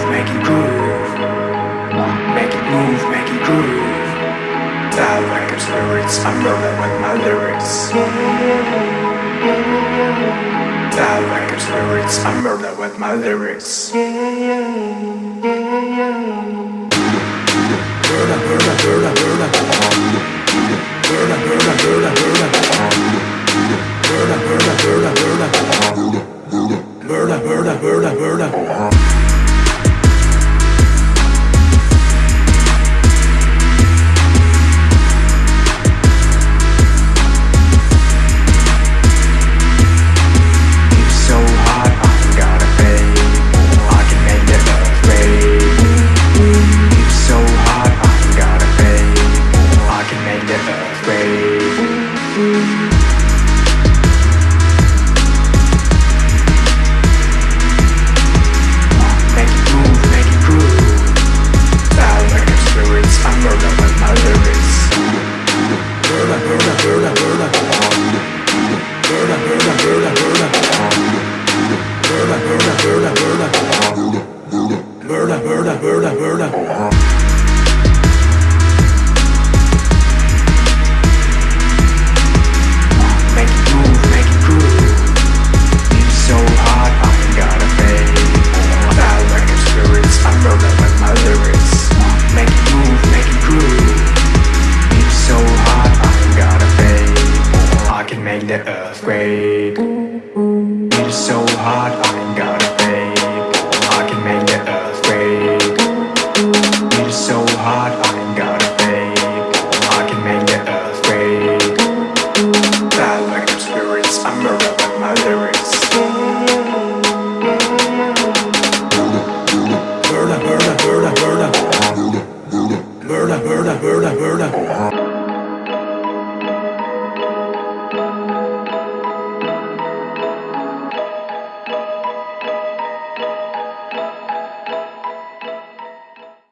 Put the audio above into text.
move, make it groove. Make it move, make it groove. Die like I'm spirits, I'm rolling with my lyrics. Die like I'm spirits, I'm rolling with my lyrics. can make the earth quake It's so hard, I ain't gonna fake I can make the earth quake It's so hard